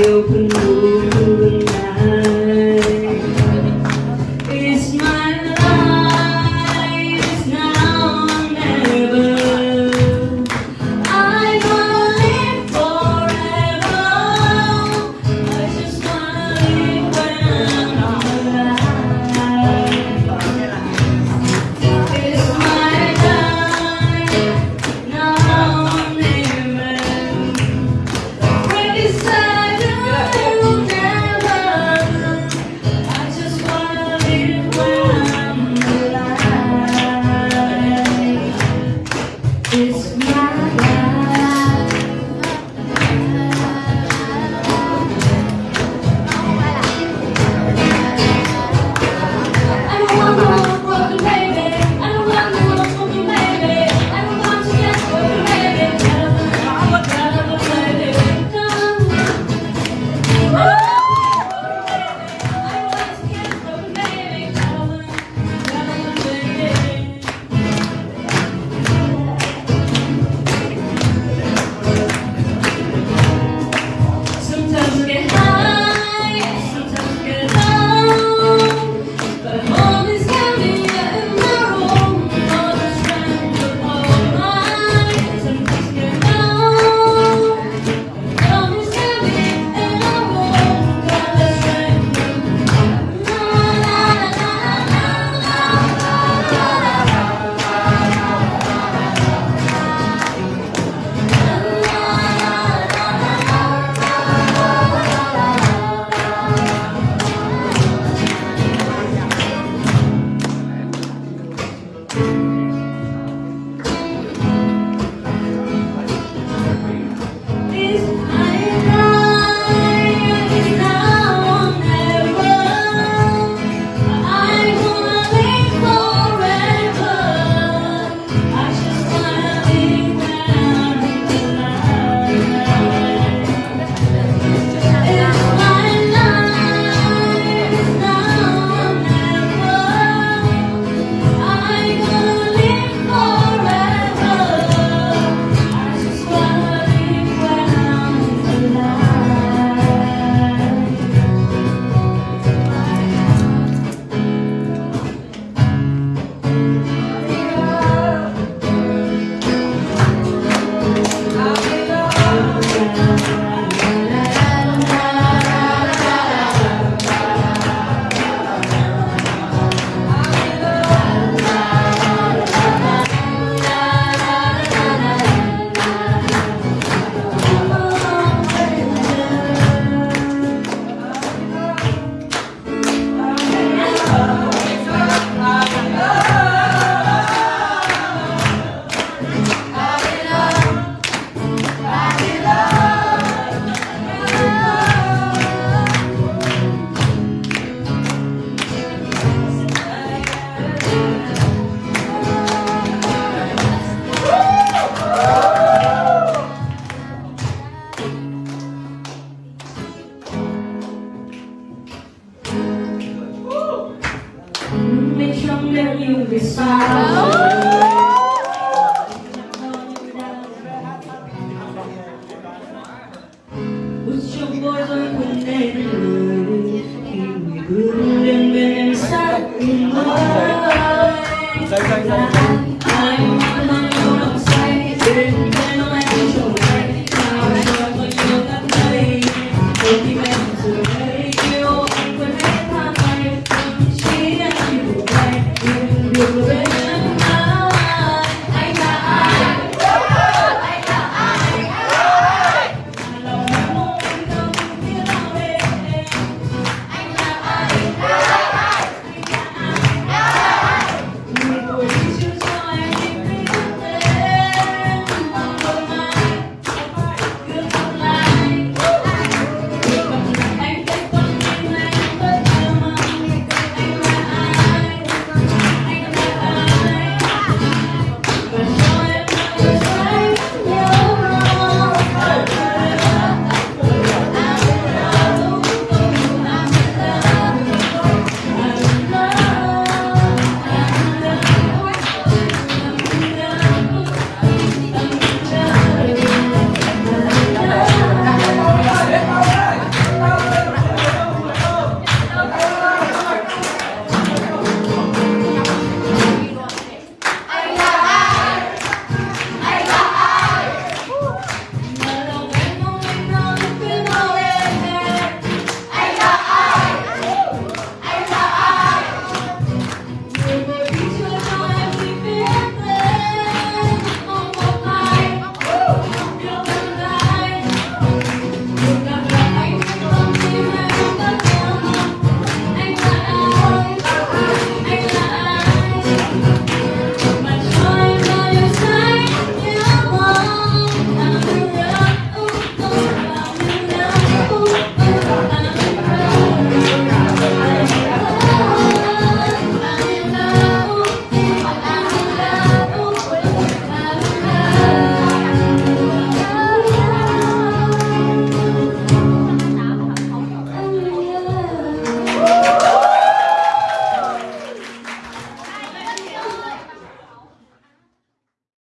open It's my life. Mình trong đêm như vì sao Bước trong bối rối quên nên người Khi người bước lên bên em sát Anh